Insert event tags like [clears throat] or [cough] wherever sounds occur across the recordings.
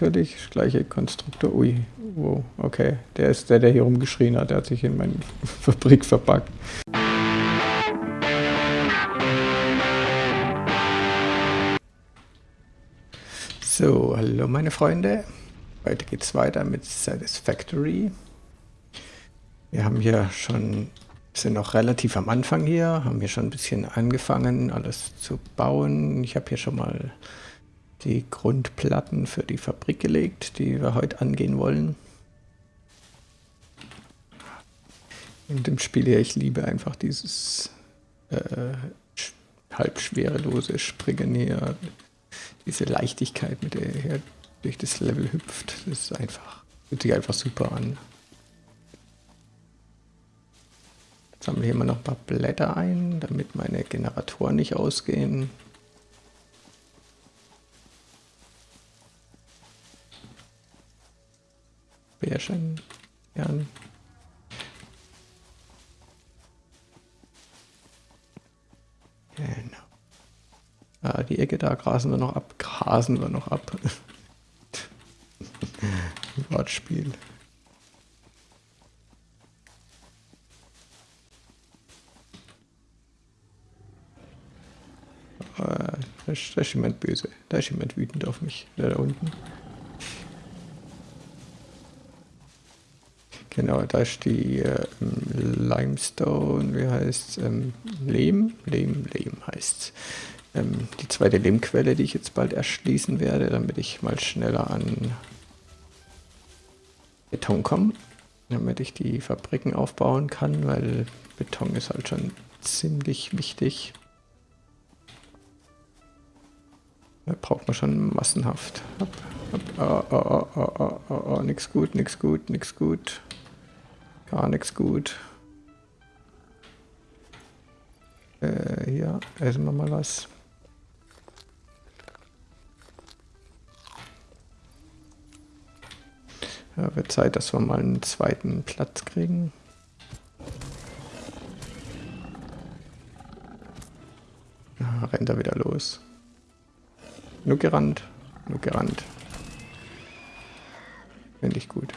natürlich. Gleiche Konstruktor. Ui, wow, okay. Der ist der, der hier rumgeschrien hat. Der hat sich in meine [laughs] Fabrik verpackt. So, hallo meine Freunde. Heute geht es weiter mit Satisfactory. Wir haben hier schon, sind noch relativ am Anfang hier, haben hier schon ein bisschen angefangen, alles zu bauen. Ich habe hier schon mal die Grundplatten für die Fabrik gelegt, die wir heute angehen wollen. In dem Spiel hier, ich liebe einfach dieses äh, halb schwerelose Springen hier, diese Leichtigkeit, mit der er durch das Level hüpft. Das ist einfach, fühlt sich einfach super an. Sammle hier mal noch ein paar Blätter ein, damit meine Generatoren nicht ausgehen. Bärchen. Jan. Genau. Ah, die Ecke da grasen wir noch ab. Grasen wir noch ab. [laughs] Wortspiel. Äh, da ist, da jemand böse. Da ist jemand wütend auf mich. Der da unten. Genau, da ist die äh, Limestone, wie heißt? Ähm, Lehm? Lehm, Lehm heißt ähm, Die zweite Lehmquelle, die ich jetzt bald erschließen werde, damit ich mal schneller an Beton komme. Damit ich die Fabriken aufbauen kann, weil Beton ist halt schon ziemlich wichtig. Da braucht man schon massenhaft. Hopp, hopp, oh, oh, oh, oh, oh, oh, nix gut, nix gut, nix gut. Gar nichts gut. Äh, hier, essen wir mal was. Ja, wird Zeit, dass wir mal einen zweiten Platz kriegen. Ah, rennt er wieder los. Nur gerannt, nur gerannt. Finde ich gut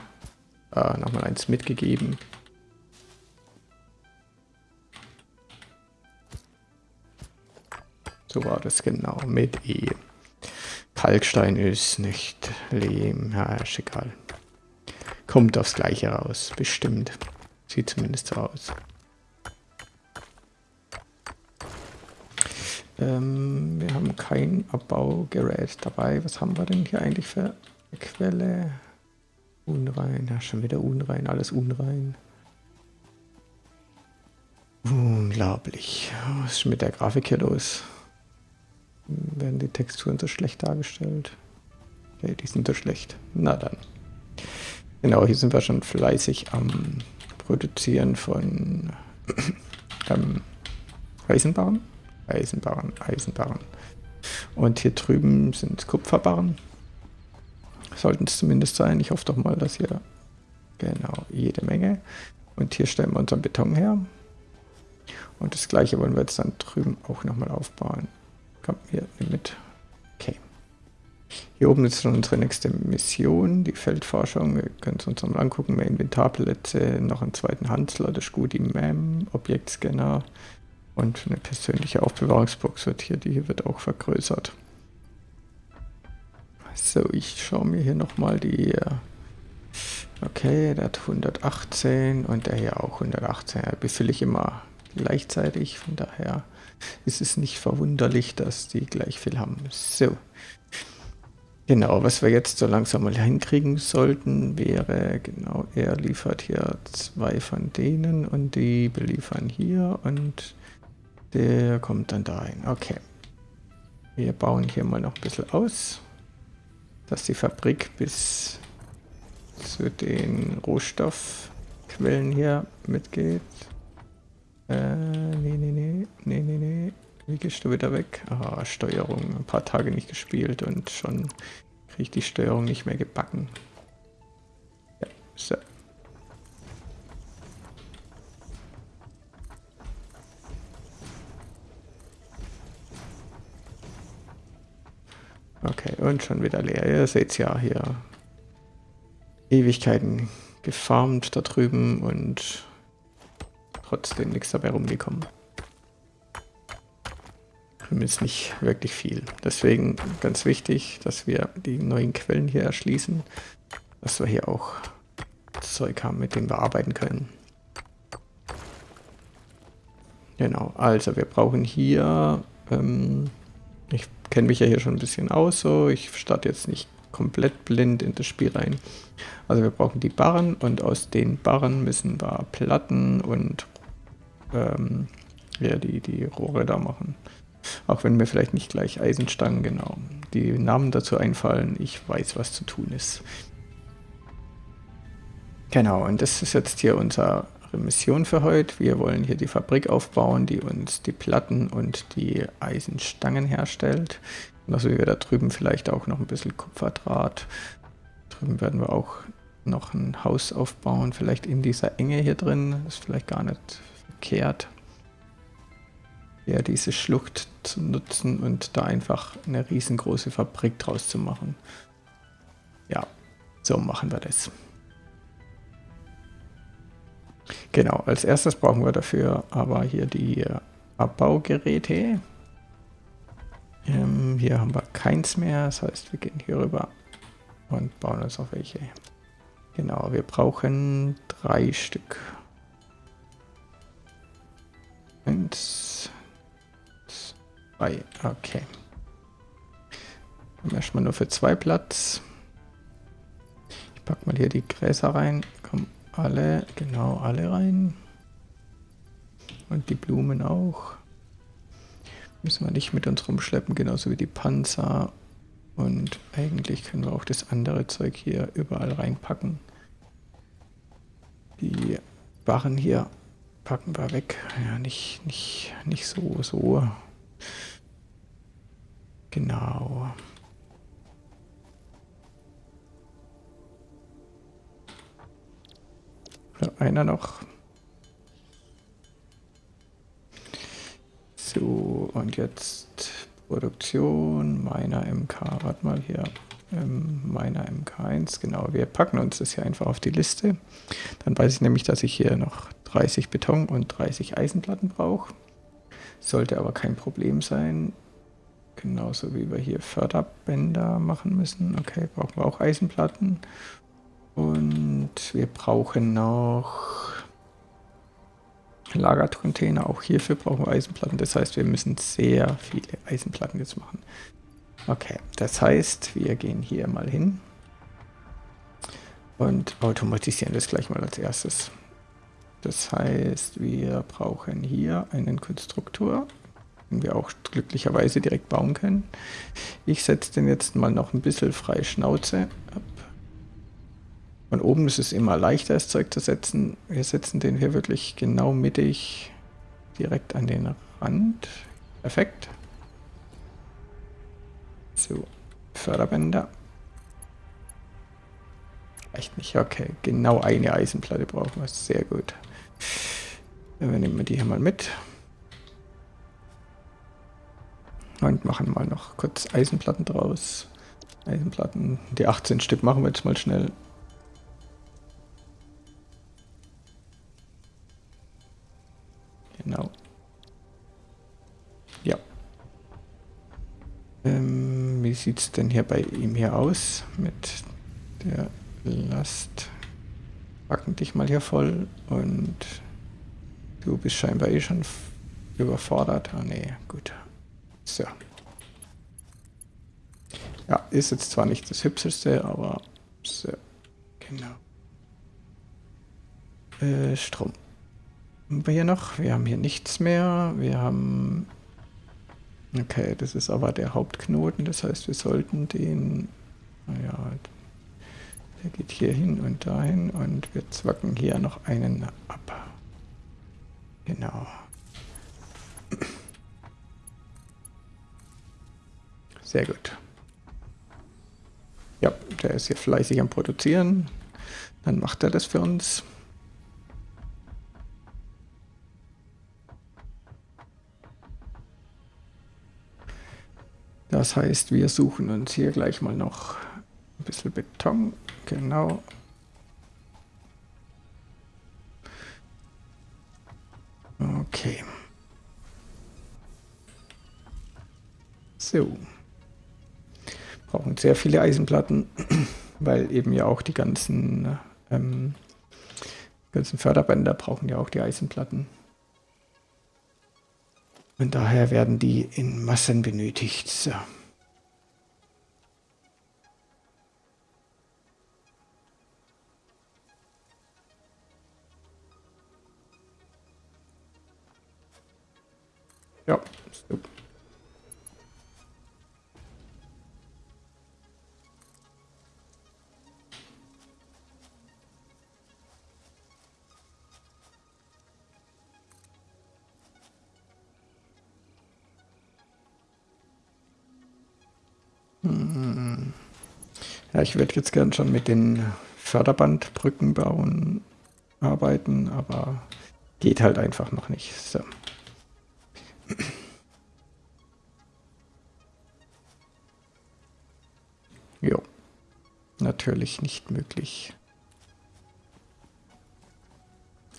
äh, nochmal eins mitgegeben. So war das genau, mit E. Kalkstein ist nicht Lehm, ja, ist egal. Kommt aufs Gleiche raus, bestimmt. Sieht zumindest so aus. Ähm, wir haben kein Abbaugerät dabei. Was haben wir denn hier eigentlich für eine Quelle? Unrein, ja, schon wieder unrein, alles unrein. Unglaublich. Was ist mit der Grafik hier los? Werden die Texturen so schlecht dargestellt? Okay, die sind so schlecht. Na dann. Genau, hier sind wir schon fleißig am Produzieren von [clears throat] ähm, Eisenbahn. Eisenbahn, Eisenbahn. Und hier drüben sind Kupferbarren. Sollten es zumindest sein. Ich hoffe doch mal, dass hier... Genau, jede Menge. Und hier stellen wir unseren Beton her. Und das gleiche wollen wir jetzt dann drüben auch nochmal aufbauen. Kommt hier mit. Okay. Hier oben ist schon unsere nächste Mission, die Feldforschung. Wir können es uns nochmal angucken. Mehr Inventarplätze, noch einen zweiten Handslot, das ist gut, die MAM, Objektscanner und eine persönliche Aufbewahrungsbox wird hier, die hier wird auch vergrößert. So, ich schaue mir hier nochmal die... Äh, okay, der hat 118 und der hier auch 118. Ja, befülle ich immer gleichzeitig, von daher ist es nicht verwunderlich, dass die gleich viel haben. So. Genau, was wir jetzt so langsam mal hinkriegen sollten, wäre, genau, er liefert hier zwei von denen und die beliefern hier und der kommt dann dahin. Okay. Wir bauen hier mal noch ein bisschen aus dass die Fabrik bis zu den Rohstoffquellen hier mitgeht. Äh, nee, nee, nee, nee, nee, nee. Wie gehst du wieder weg? Ah, Steuerung. Ein paar Tage nicht gespielt und schon kriege ich die Steuerung nicht mehr gebacken. Ja, so. Okay, Und schon wieder leer. Ihr seht ja hier. Ewigkeiten gefarmt da drüben und trotzdem nichts dabei rumgekommen. Zumindest nicht wirklich viel. Deswegen ganz wichtig, dass wir die neuen Quellen hier erschließen, dass wir hier auch Zeug haben, mit dem wir arbeiten können. Genau, also wir brauchen hier, ähm, ich kenne mich ja hier schon ein bisschen aus, so ich starte jetzt nicht komplett blind in das Spiel rein. Also wir brauchen die Barren und aus den Barren müssen wir Platten und ähm, ja, die, die Rohre da machen. Auch wenn mir vielleicht nicht gleich Eisenstangen genau die Namen dazu einfallen, ich weiß, was zu tun ist. Genau, und das ist jetzt hier unsere Mission für heute. Wir wollen hier die Fabrik aufbauen, die uns die Platten und die Eisenstangen herstellt. Also wie wir da drüben vielleicht auch noch ein bisschen Kupferdraht. Drüben werden wir auch noch ein Haus aufbauen, vielleicht in dieser Enge hier drin. Ist vielleicht gar nicht verkehrt. Ja, diese Schlucht zu nutzen und da einfach eine riesengroße Fabrik draus zu machen. Ja, so machen wir das. Genau, als erstes brauchen wir dafür aber hier die Abbaugeräte. Ähm, hier haben wir keins mehr, das heißt wir gehen hier rüber und bauen uns auf welche. Genau, wir brauchen drei Stück. Eins, zwei, okay. Dann erstmal nur für zwei Platz. Ich packe mal hier die Gräser rein. Alle, genau, alle rein. Und die Blumen auch. Müssen wir nicht mit uns rumschleppen, genauso wie die Panzer. Und eigentlich können wir auch das andere Zeug hier überall reinpacken. Die Barren hier packen wir weg. Ja, nicht, nicht, nicht so, so. Genau. Einer noch. So, und jetzt Produktion, meiner MK, warte mal hier, ähm, meiner MK1, genau, wir packen uns das hier einfach auf die Liste. Dann weiß ich nämlich, dass ich hier noch 30 Beton und 30 Eisenplatten brauche. Sollte aber kein Problem sein. Genauso wie wir hier Förderbänder machen müssen. Okay, brauchen wir auch Eisenplatten. Und wir brauchen noch Lagercontainer. Auch hierfür brauchen wir Eisenplatten. Das heißt, wir müssen sehr viele Eisenplatten jetzt machen. Okay, das heißt, wir gehen hier mal hin und automatisieren das gleich mal als erstes. Das heißt, wir brauchen hier einen Konstruktor, den wir auch glücklicherweise direkt bauen können. Ich setze den jetzt mal noch ein bisschen frei Schnauze. Von oben ist es immer leichter, das Zeug zu setzen. Wir setzen den hier wirklich genau mittig direkt an den Rand. Perfekt. So, Förderbänder. Echt nicht, okay. Genau eine Eisenplatte brauchen wir. Sehr gut. Dann nehmen wir die hier mal mit. Und machen mal noch kurz Eisenplatten draus. Eisenplatten, die 18 Stück machen wir jetzt mal schnell. Genau. Ja. Ähm, wie sieht es denn hier bei ihm hier aus mit der Last? Packen dich mal hier voll und du bist scheinbar eh schon überfordert. Ah nee, gut. So. Ja, ist jetzt zwar nicht das hübscheste, aber so. Genau. Äh, Strom haben wir hier noch? Wir haben hier nichts mehr. Wir haben... Okay, das ist aber der Hauptknoten. Das heißt, wir sollten den... Naja, der geht hier hin und dahin und wir zwacken hier noch einen ab. Genau. Sehr gut. Ja, der ist hier fleißig am Produzieren. Dann macht er das für uns. Was heißt, wir suchen uns hier gleich mal noch ein bisschen Beton. Genau. Okay. So. Brauchen sehr viele Eisenplatten, [clears throat] weil eben ja auch die ganzen, ähm, ganzen Förderbänder brauchen ja auch die Eisenplatten. Und daher werden die in Massen benötigt. So. Ja, Ja, ich würde jetzt gern schon mit den Förderbandbrücken bauen, arbeiten, aber geht halt einfach noch nicht. So. Jo, natürlich nicht möglich.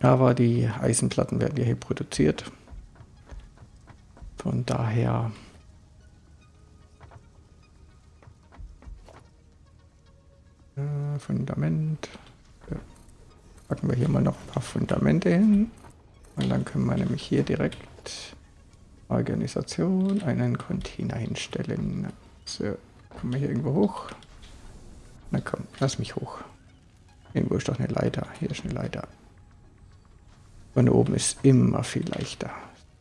Aber die Eisenplatten werden ja hier produziert. Von daher Fundament. Packen wir hier mal noch ein paar Fundamente hin. Und dann können wir nämlich hier direkt Organisation einen Container hinstellen. So, kommen wir hier irgendwo hoch? Na komm, lass mich hoch. Irgendwo ist doch eine Leiter. Hier ist eine Leiter. Von oben ist immer viel leichter.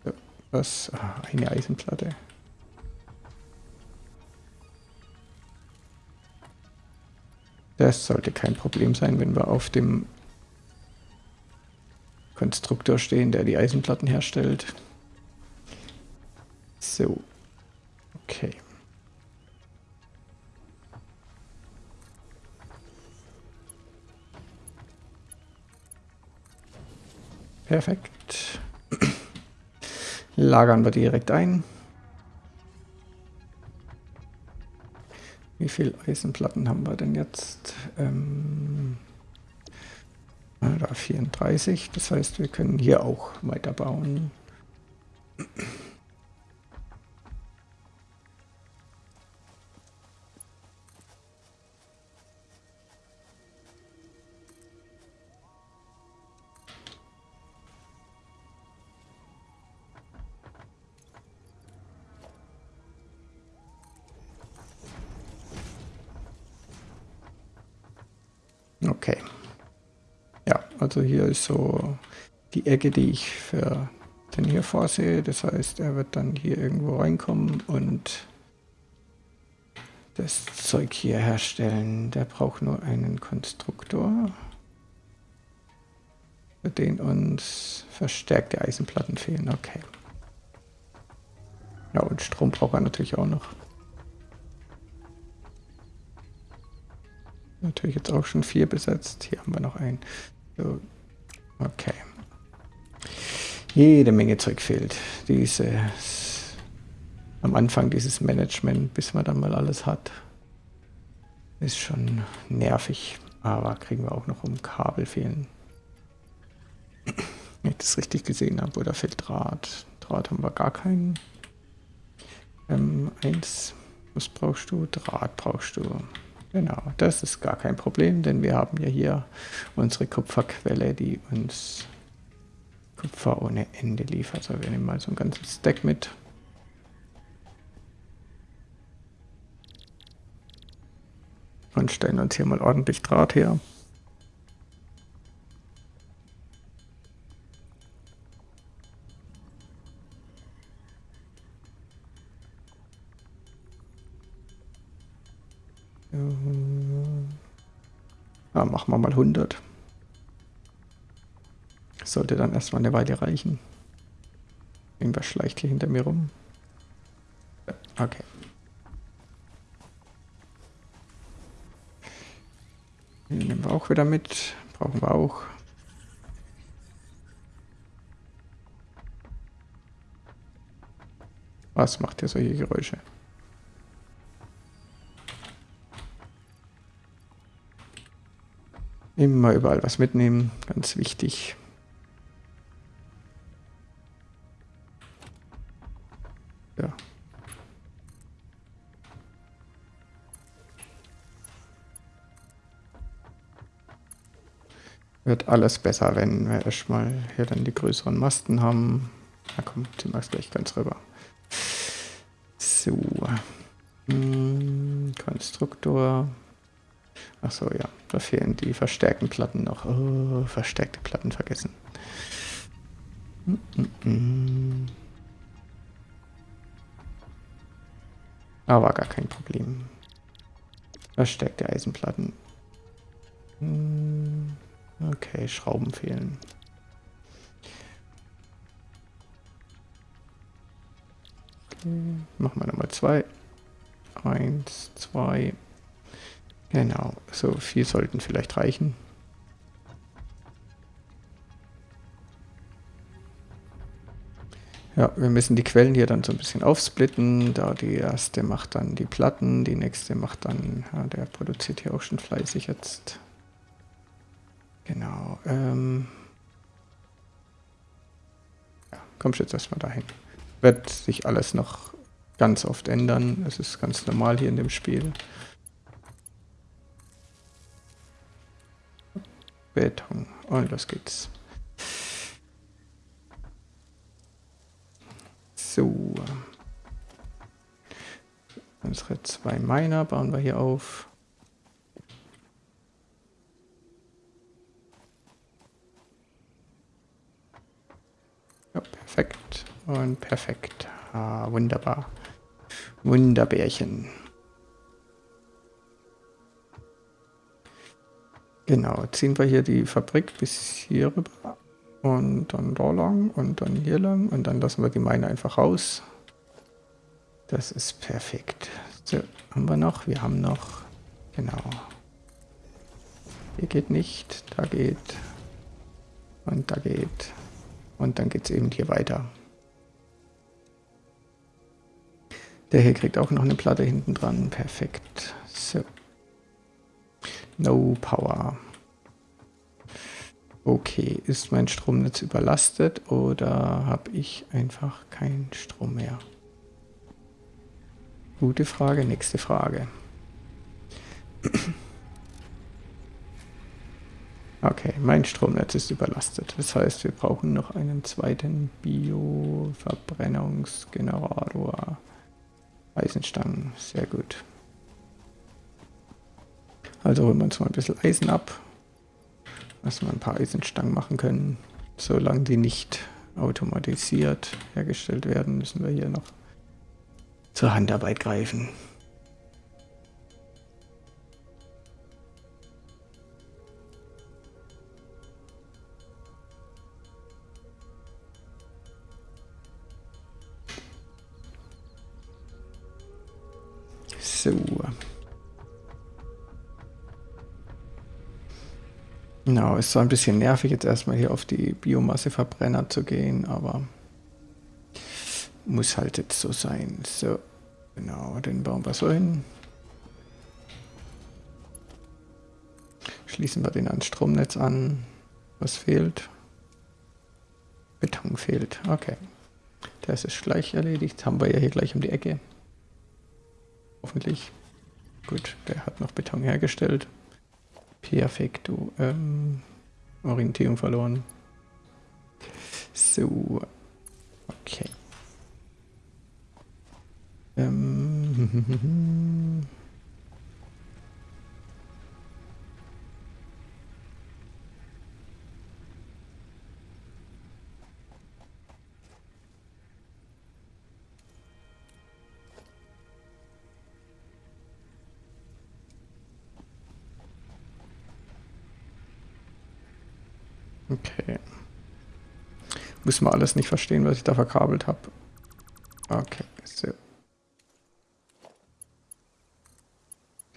So, was? Ah, eine Eisenplatte. Das sollte kein Problem sein, wenn wir auf dem Konstruktor stehen, der die Eisenplatten herstellt. So. Okay. Perfekt. [clears throat] Lagern wir direkt ein. Wie viele Eisenplatten haben wir denn jetzt? Ähm, da 34, das heißt, wir können hier auch weiterbauen. Ist so die Ecke, die ich für den hier vorsehe. Das heißt, er wird dann hier irgendwo reinkommen und das Zeug hier herstellen. Der braucht nur einen Konstruktor, für den uns verstärkte Eisenplatten fehlen. Okay. Ja, und Strom braucht er natürlich auch noch. Natürlich jetzt auch schon vier besetzt. Hier haben wir noch einen. So. Okay. Jede Menge Zeug fehlt. Dieses, am Anfang dieses Management, bis man dann mal alles hat, ist schon nervig. Aber kriegen wir auch noch um Kabel fehlen. Wenn ich das richtig gesehen habe, oder fehlt Draht? Draht haben wir gar keinen. Ähm, eins, was brauchst du? Draht brauchst du. Genau, das ist gar kein Problem, denn wir haben ja hier unsere Kupferquelle, die uns Kupfer ohne Ende liefert. Also wir nehmen mal so ein ganzes Stack mit. Und stellen uns hier mal ordentlich Draht her. Ja, machen wir mal 100. sollte dann erstmal eine Weile reichen. Irgendwas schleicht hier hinter mir rum. Okay. Den nehmen wir auch wieder mit. Brauchen wir auch. Was macht ihr solche Geräusche? Immer überall was mitnehmen, ganz wichtig. Ja. Wird alles besser, wenn wir erstmal hier dann die größeren Masten haben. Na komm, ziehen wir gleich ganz rüber. So. Hm, Konstruktor. Achso, ja, da fehlen die verstärkten Platten noch. Oh, verstärkte Platten vergessen. Mm -mm. mm. Aber gar kein Problem. Versteckte Eisenplatten. Hm, okay, Schrauben fehlen. Okay, machen wir nochmal zwei. Eins, zwei. Genau, so viel sollten vielleicht reichen. Ja, wir müssen die Quellen hier dann so ein bisschen aufsplitten. Da die erste macht dann die Platten, die nächste macht dann, ja, der produziert hier auch schon fleißig jetzt. Genau. Ähm ja, kommst jetzt erstmal dahin. Wird sich alles noch ganz oft ändern. Es ist ganz normal hier in dem Spiel. Beton. Und los geht's. So. Unsere zwei Miner bauen wir hier auf. Ja, perfekt. Und perfekt. Ah, wunderbar. Wunderbärchen. Genau, ziehen wir hier die Fabrik bis hier rüber. Und dann da lang und dann hier lang und dann lassen wir die Meine einfach raus. Das ist perfekt. So, haben wir noch? Wir haben noch. Genau. Hier geht nicht, da geht. Und da geht. Und dann geht es eben hier weiter. Der hier kriegt auch noch eine Platte hinten dran. Perfekt. So. No Power. Okay, ist mein Stromnetz überlastet oder habe ich einfach keinen Strom mehr? Gute Frage, nächste Frage. [clears throat] Okay, mein Stromnetz ist überlastet. Das heißt, wir brauchen noch einen zweiten Bioverbrennungsgenerator. Eisenstangen, sehr gut. Also holen wir uns mal ein bisschen Eisen ab dass wir ein paar Eisenstangen machen können. Solange die nicht automatisiert hergestellt werden, müssen wir hier noch zur Handarbeit greifen. Genau, ist zwar ein bisschen nervig, jetzt erstmal hier auf die Biomasseverbrenner zu gehen, aber muss halt jetzt so sein. So, genau, den bauen wir so hin. Schließen wir den ans Stromnetz an. Was fehlt? Beton fehlt. Okay. Das ist gleich erledigt. Haben wir ja hier gleich um die Ecke. Hoffentlich. Gut, der hat noch Beton hergestellt. Perfekto. Ähm, Orientierung verloren. So. Okay. Ähm. [laughs] Okay. Müssen wir alles nicht verstehen, was ich da verkabelt habe. Okay, so.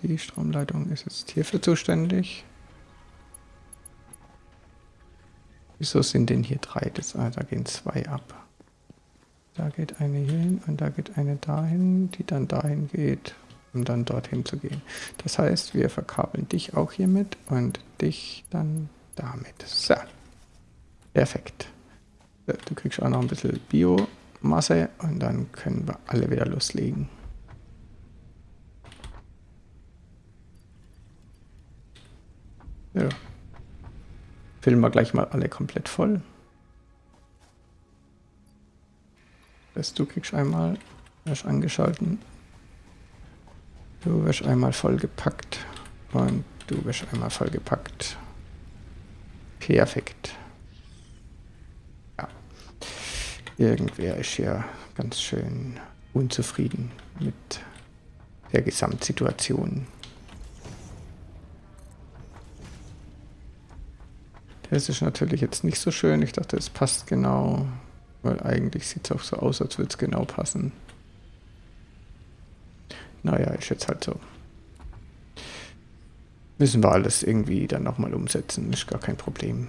Die Stromleitung ist jetzt hierfür zuständig. Wieso sind denn hier drei? Das, ah, da gehen zwei ab. Da geht eine hier hin und da geht eine dahin, die dann dahin geht. um dann dorthin zu gehen. Das heißt, wir verkabeln dich auch hiermit und dich dann damit. So. Perfekt. Du kriegst auch noch ein bisschen Biomasse und dann können wir alle wieder loslegen. Ja. Füllen wir gleich mal alle komplett voll. Das du kriegst einmal, wirst angeschalten. Du wirst einmal vollgepackt und du wirst einmal vollgepackt. Perfekt. Ja. Irgendwer ist ja ganz schön unzufrieden mit der Gesamtsituation. Das ist natürlich jetzt nicht so schön. Ich dachte, es passt genau, weil eigentlich sieht es auch so aus, als würde es genau passen. Naja, ist jetzt halt so. Müssen wir alles irgendwie dann nochmal umsetzen, ist gar kein Problem.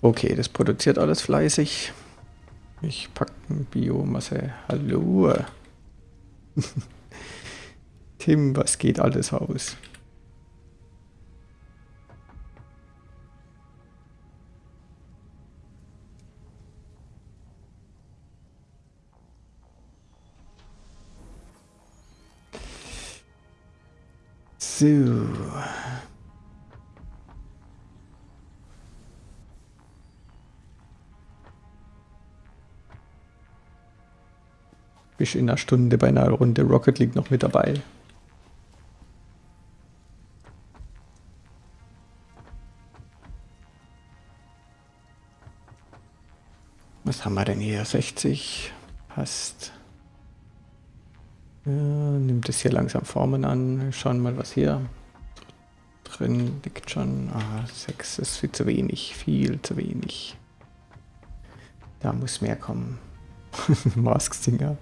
Okay, das produziert alles fleißig. Ich packe Biomasse. Hallo. [laughs] Tim, was geht alles aus? So. Bist in einer Stunde bei einer Runde Rocket League noch mit dabei. Was haben wir denn hier? 60 passt. Ja, nimmt es hier langsam Formen an. Schauen mal, was hier drin liegt schon. Ah, 6 ist viel zu wenig. Viel zu wenig. Da muss mehr kommen. [laughs] Mask-Singer.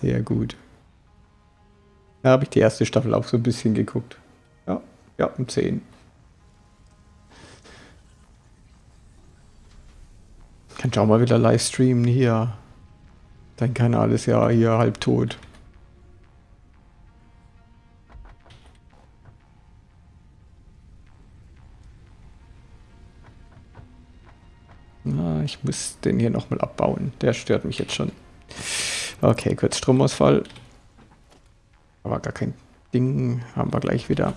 Sehr gut. Da habe ich die erste Staffel auch so ein bisschen geguckt. Ja, ja, um 10. Kannst auch mal wieder live streamen hier. Dein Kanal ist ja hier halb tot. Na, ich muss den hier nochmal abbauen. Der stört mich jetzt schon. Okay, kurz Stromausfall. Aber gar kein Ding. Haben wir gleich wieder.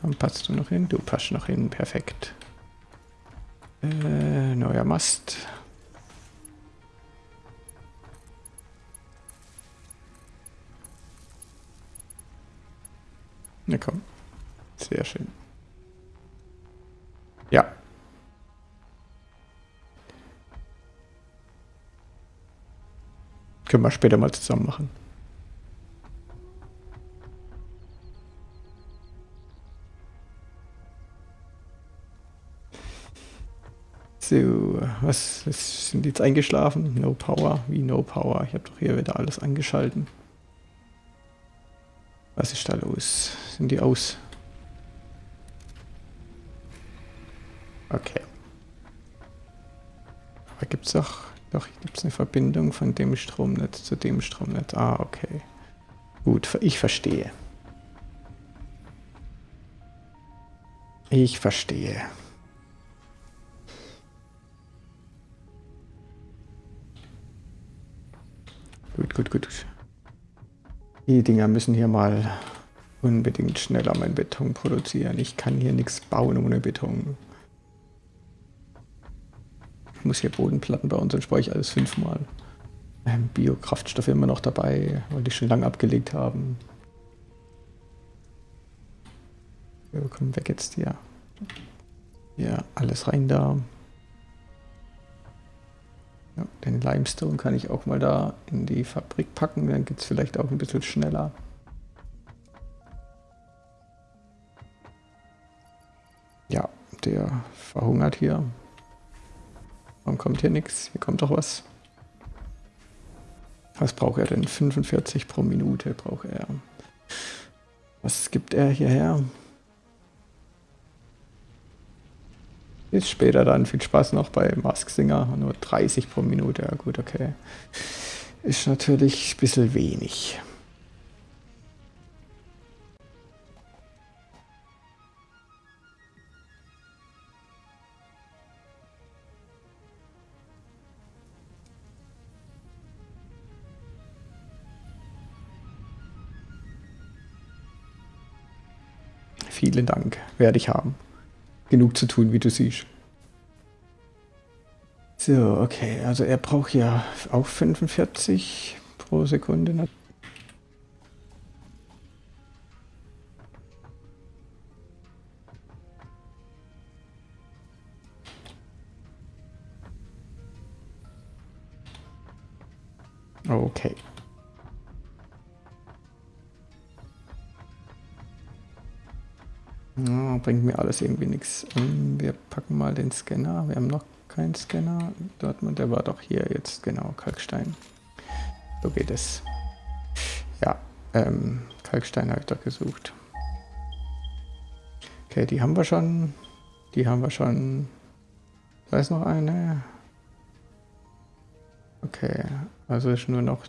Komm, passt du noch hin? Du passt noch hin. Perfekt. Äh, neuer Mast. Na komm. Sehr schön. Ja. Können wir später mal zusammen machen. So, was, was sind jetzt eingeschlafen? No Power? Wie No Power? Ich habe doch hier wieder alles angeschalten. Was ist da los? Sind die aus? Okay. Aber gibt es doch, doch gibt es eine Verbindung von dem Stromnetz zu dem Stromnetz. Ah, okay. Gut, ich verstehe. Ich verstehe. Gut, gut, gut. Die Dinger müssen hier mal unbedingt schneller mein Beton produzieren. Ich kann hier nichts bauen ohne Beton. Muss hier Bodenplatten bauen, sonst brauche ich alles fünfmal. Ähm, Biokraftstoffe immer noch dabei, weil die schon lange abgelegt haben. Ja, komm weg jetzt hier. Ja, alles rein da. Ja, den Limestone kann ich auch mal da in die Fabrik packen, dann geht es vielleicht auch ein bisschen schneller. Ja, der verhungert hier. Warum kommt hier nichts? Hier kommt doch was. Was braucht er denn? 45 pro Minute braucht er. Was gibt er hierher? Bis später dann. Viel Spaß noch bei Mask Singer. Nur 30 pro Minute. Ja gut, okay. Ist natürlich ein bisschen wenig. Vielen Dank. Werde ich haben. Genug zu tun, wie du siehst. So, okay. Also er braucht ja auch 45 pro Sekunde. Okay. Ja, bringt mir alles irgendwie nichts. Ähm, wir packen mal den Scanner. Wir haben noch keinen Scanner. Dortmund, der war doch hier jetzt, genau, Kalkstein. So geht es. Ja, ähm, Kalkstein habe ich doch gesucht. Okay, die haben wir schon. Die haben wir schon. Da ist noch eine. Okay, also ist nur noch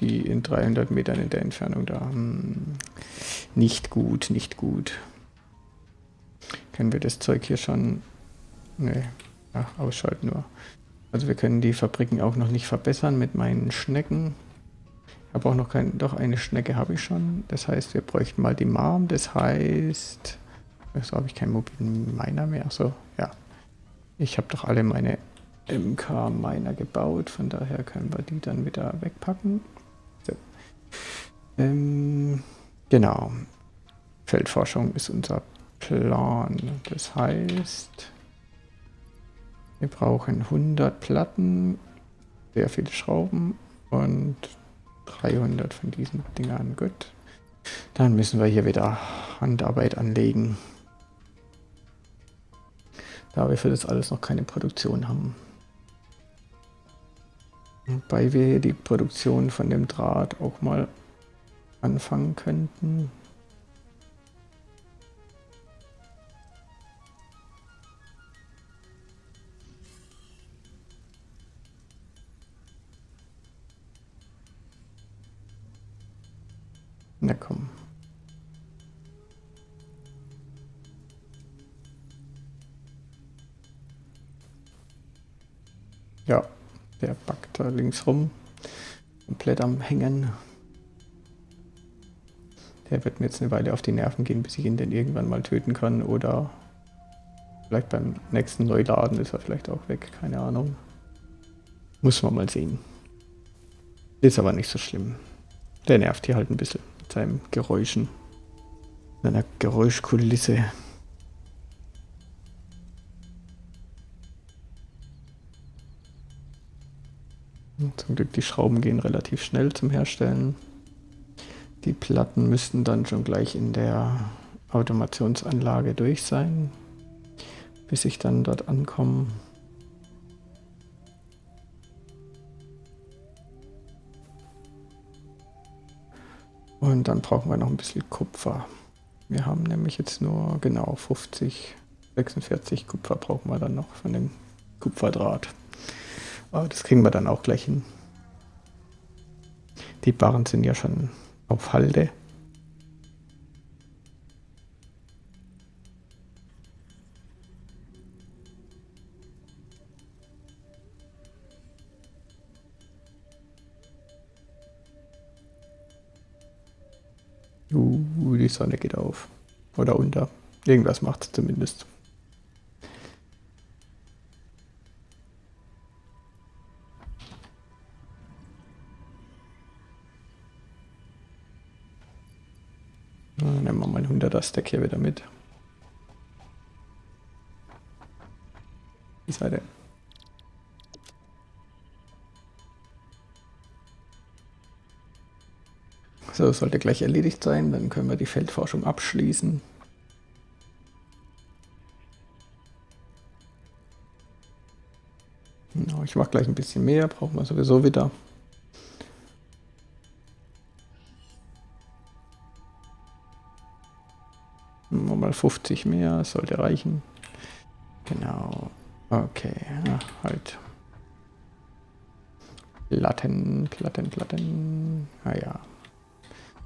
die in 300 Metern in der Entfernung da. Hm, nicht gut, nicht gut. Können wir das Zeug hier schon... Nee, Ach, ausschalten nur. Also wir können die Fabriken auch noch nicht verbessern mit meinen Schnecken. Ich habe auch noch kein... Doch, eine Schnecke habe ich schon. Das heißt, wir bräuchten mal die Marm. Das heißt... So habe ich keinen mobilen Miner mehr. So, ja. Ich habe doch alle meine MK-Miner gebaut. Von daher können wir die dann wieder wegpacken. So. Ähm, genau. Feldforschung ist unser Plan. Das heißt, wir brauchen 100 Platten, sehr viele Schrauben und 300 von diesen Dingern. Gut. Dann müssen wir hier wieder Handarbeit anlegen. Da wir für das alles noch keine Produktion haben. Wobei wir hier die Produktion von dem Draht auch mal anfangen könnten. Na komm. Ja, der backt da links rum. Komplett am Hängen. Der wird mir jetzt eine Weile auf die Nerven gehen, bis ich ihn dann irgendwann mal töten kann. Oder vielleicht beim nächsten Neuladen ist er vielleicht auch weg. Keine Ahnung. Muss man mal sehen. Ist aber nicht so schlimm. Der nervt hier halt ein bisschen seinen Geräuschen, seiner Geräuschkulisse. Zum Glück die Schrauben gehen relativ schnell zum Herstellen. Die Platten müssten dann schon gleich in der Automationsanlage durch sein, bis ich dann dort ankomme. Und dann brauchen wir noch ein bisschen Kupfer. Wir haben nämlich jetzt nur genau 50, 46 Kupfer brauchen wir dann noch von dem Kupferdraht. Aber das kriegen wir dann auch gleich hin. Die Barren sind ja schon auf Halde. Sonne geht auf. Oder unter. Irgendwas macht es zumindest. nehmen wir mal ein 100er Stack hier wieder mit. Die Seite. So, sollte gleich erledigt sein. Dann können wir die Feldforschung abschließen. Ich mache gleich ein bisschen mehr, brauchen wir sowieso wieder. nochmal 50 mehr, sollte reichen. Genau. Okay, ja, halt. Platten, Platten, Platten. Ah,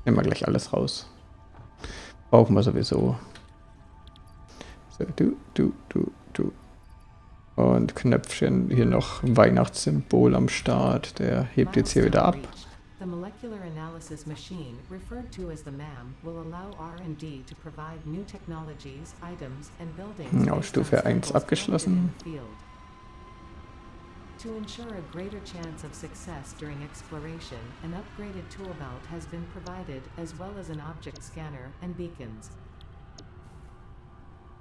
Nehmen wir gleich alles raus. Brauchen wir sowieso. So, du, du, du, du. Und Knöpfchen, hier noch Weihnachtssymbol am Start. Der hebt jetzt hier wieder ab. The molecular analysis machine, referred to as the MAM, will allow R&D to provide new technologies, items and buildings. Ja, Stufe 1 abgeschlossen. To ensure a greater chance of success during exploration, an upgraded tool belt has been provided, as well as an object scanner and beacons.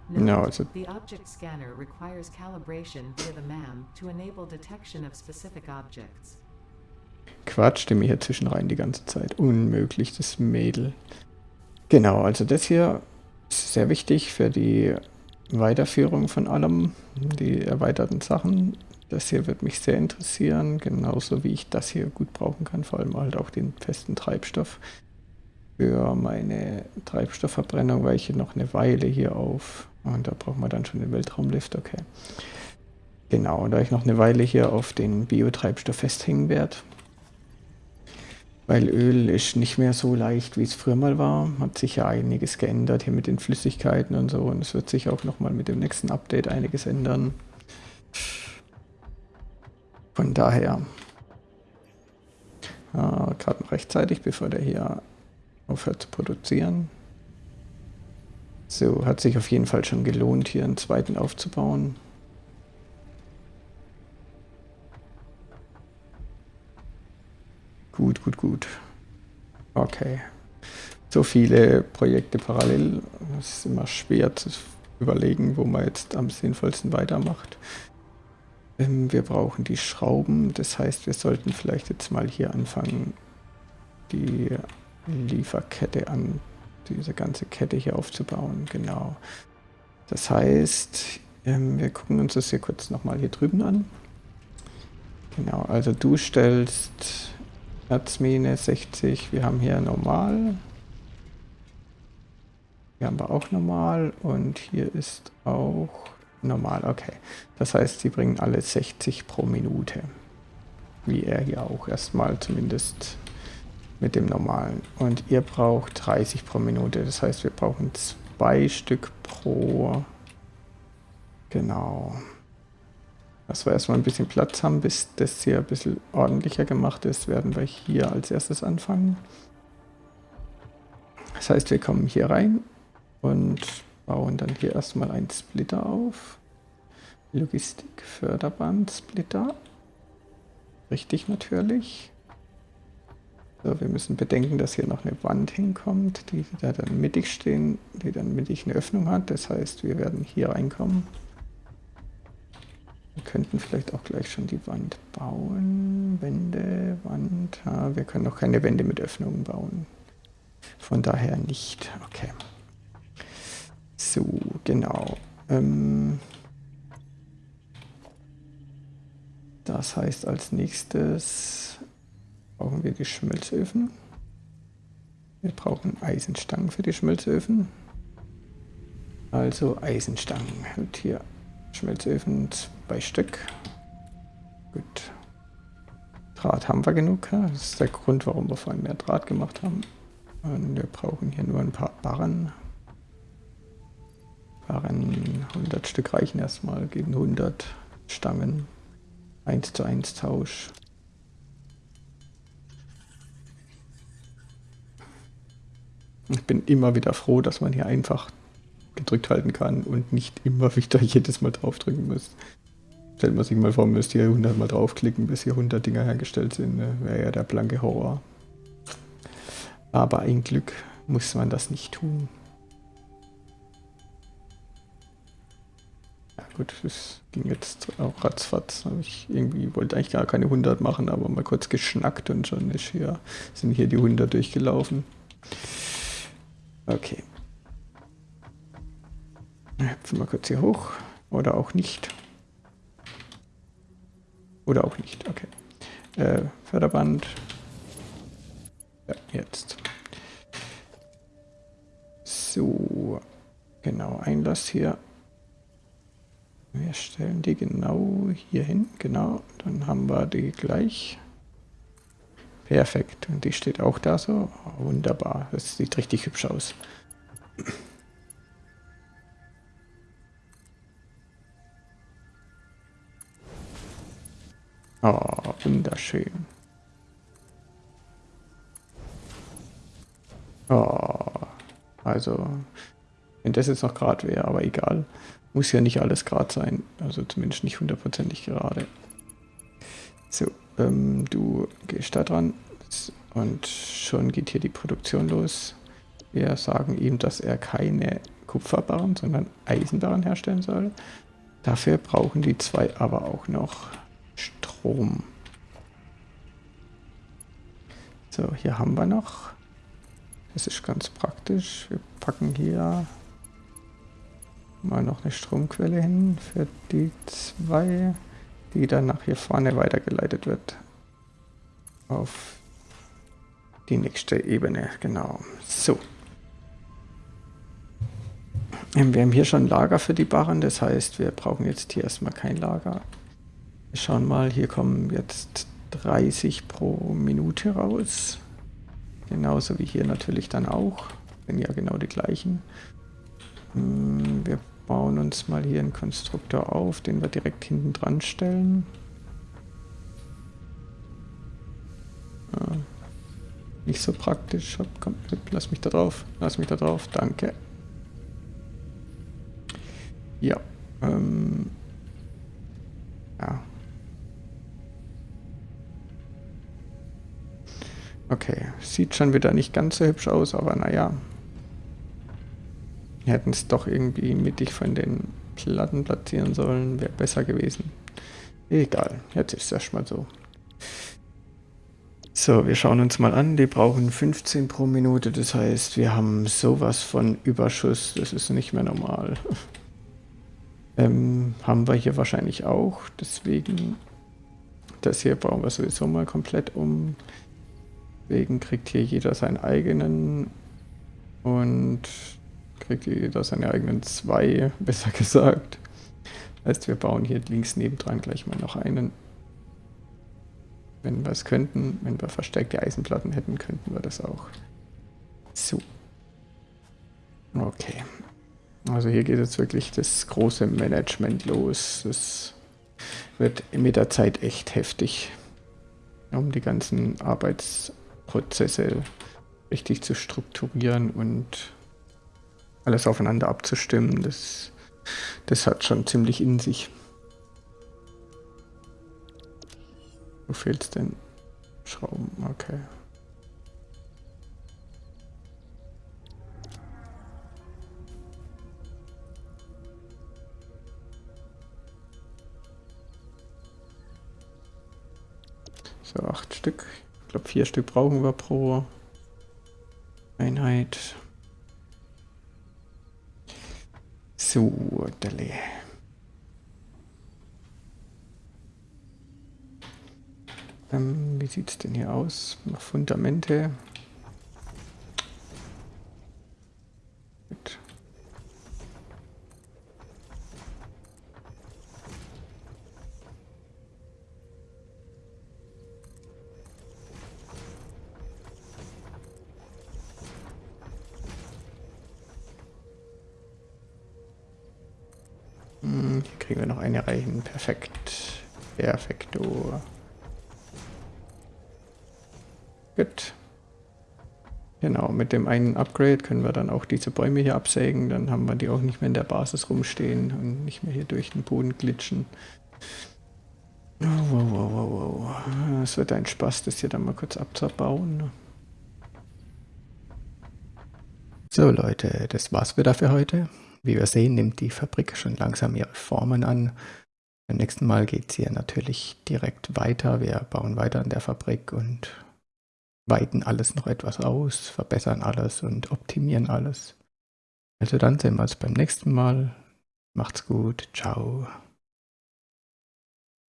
Note, no, it's a the object scanner requires calibration via the MAM to enable detection of specific objects. Quatscht mir hier zwischen rein die ganze Zeit. Unmöglich, das Mädel. Genau, also das hier ist sehr wichtig für die Weiterführung von allem, die erweiterten Sachen. Das hier wird mich sehr interessieren, genauso wie ich das hier gut brauchen kann, vor allem halt auch den festen Treibstoff für meine Treibstoffverbrennung, weil ich hier noch eine Weile hier auf, und da brauchen wir dann schon den Weltraumlift, okay. Genau, da ich noch eine Weile hier auf den Biotreibstoff festhängen werde, weil Öl ist nicht mehr so leicht, wie es früher mal war. Hat sich ja einiges geändert hier mit den Flüssigkeiten und so. Und es wird sich auch nochmal mit dem nächsten Update einiges ändern. Von daher, äh, gerade rechtzeitig, bevor der hier aufhört zu produzieren. So, hat sich auf jeden Fall schon gelohnt, hier einen zweiten aufzubauen. Gut, gut, gut. Okay. So viele Projekte parallel. Es ist immer schwer zu überlegen, wo man jetzt am sinnvollsten weitermacht. Ähm, wir brauchen die Schrauben, das heißt, wir sollten vielleicht jetzt mal hier anfangen, die Lieferkette an, diese ganze Kette hier aufzubauen. Genau. Das heißt, ähm, wir gucken uns das hier kurz nochmal hier drüben an. Genau, also du stellst Erzmine 60, wir haben hier normal. Hier haben wir auch normal und hier ist auch Normal, okay. Das heißt, sie bringen alle 60 pro Minute. Wie er hier auch erstmal zumindest mit dem normalen. Und ihr braucht 30 pro Minute. Das heißt, wir brauchen zwei Stück pro... Genau. Dass wir erstmal ein bisschen Platz haben, bis das hier ein bisschen ordentlicher gemacht ist, werden wir hier als erstes anfangen. Das heißt, wir kommen hier rein und bauen dann hier erstmal einen Splitter auf. Logistik, Förderband, Splitter. Richtig natürlich. So, wir müssen bedenken, dass hier noch eine Wand hinkommt, die da dann mittig stehen, die dann mittig eine Öffnung hat. Das heißt, wir werden hier reinkommen. Wir könnten vielleicht auch gleich schon die Wand bauen. Wände, Wand. Ja, wir können noch keine Wände mit Öffnungen bauen. Von daher nicht. Okay. So, genau. Ähm das heißt, als nächstes brauchen wir die Schmelzöfen. Wir brauchen Eisenstangen für die Schmelzöfen. Also Eisenstangen. Und hier Schmelzöfen, zwei Stück. Gut. Draht haben wir genug. Das ist der Grund, warum wir vorhin mehr Draht gemacht haben. Und wir brauchen hier nur ein paar Barren. Waren 100 Stück reichen erstmal gegen 100 Stangen. 1 zu 1 Tausch. Ich bin immer wieder froh, dass man hier einfach gedrückt halten kann und nicht immer [laughs] wieder jedes Mal draufdrücken muss. Stellt man sich mal vor, man müsste hier 100 Mal draufklicken, bis hier 100 Dinger hergestellt sind. Ne? Wäre ja der blanke Horror. Aber ein Glück muss man das nicht tun. Gut, das ging jetzt auch ratzfatz. Ich irgendwie wollte eigentlich gar keine 100 machen, aber mal kurz geschnackt und schon ist hier, sind hier die 100 durchgelaufen. Okay. Hüpfen wir kurz hier hoch. Oder auch nicht. Oder auch nicht, okay. Äh, Förderband. Ja, jetzt. So. Genau, Einlass hier. Wir stellen die genau hier hin. Genau, dann haben wir die gleich. Perfekt. Und die steht auch da so. Wunderbar. Das sieht richtig hübsch aus. Oh, wunderschön. Oh, also, wenn das jetzt noch gerade wäre, aber egal. Muss ja nicht alles gerade sein. Also zumindest nicht hundertprozentig gerade. So, ähm, du gehst da dran und schon geht hier die Produktion los. Wir sagen ihm, dass er keine Kupferbarren, sondern Eisenbarren herstellen soll. Dafür brauchen die zwei aber auch noch Strom. So, hier haben wir noch. Das ist ganz praktisch. Wir packen hier mal noch eine Stromquelle hin für die zwei, die dann nach hier vorne weitergeleitet wird. Auf die nächste Ebene, genau. So. Ähm, wir haben hier schon Lager für die Barren, das heißt, wir brauchen jetzt hier erstmal kein Lager. Wir schauen mal, hier kommen jetzt 30 pro Minute raus. Genauso wie hier natürlich dann auch. Sind ja genau die gleichen. Hm, wir bauen uns mal hier einen Konstruktor auf, den wir direkt hinten dran stellen. nicht so praktisch. Komm, lass mich da drauf. Lass mich da drauf. Danke. Ja. Ähm, ja. Okay, sieht schon wieder nicht ganz so hübsch aus, aber naja. Hätten es doch irgendwie mittig von den Platten platzieren sollen, wäre besser gewesen. Egal, jetzt ist es erstmal so. So, wir schauen uns mal an. Die brauchen 15 pro Minute. Das heißt, wir haben sowas von Überschuss. Das ist nicht mehr normal. [laughs] ähm, haben wir hier wahrscheinlich auch. Deswegen, das hier bauen wir sowieso mal komplett um. Deswegen kriegt hier jeder seinen eigenen und kriegt jeder seine eigenen zwei, [laughs] besser gesagt. Heißt, wir bauen hier links nebendran gleich mal noch einen. Wenn wir es könnten, wenn wir verstärkte Eisenplatten hätten, könnten wir das auch. So. Okay. Also hier geht jetzt wirklich das große Management los. Das wird mit der Zeit echt heftig, um die ganzen Arbeitsprozesse richtig zu strukturieren und alles aufeinander abzustimmen. Das, das hat schon ziemlich in sich. Wo fehlt's denn? Schrauben, okay. So, acht Stück. Ich glaube, vier Stück brauchen wir pro Einheit. So, Delle. Ähm, wie sieht es denn hier aus? Noch Fundamente. Dem einen Upgrade können wir dann auch diese Bäume hier absägen. Dann haben wir die auch nicht mehr in der Basis rumstehen und nicht mehr hier durch den Boden glitschen. Oh, wow, wow, wow, wow. Es wird ein Spaß, das hier dann mal kurz abzubauen. So Leute, das war's wieder für heute. Wie wir sehen, nimmt die Fabrik schon langsam ihre Formen an. Beim nächsten Mal geht es hier natürlich direkt weiter. Wir bauen weiter an der Fabrik und weiten alles noch etwas aus, verbessern alles und optimieren alles. Also dann sehen wir uns beim nächsten Mal. Macht's gut. Ciao.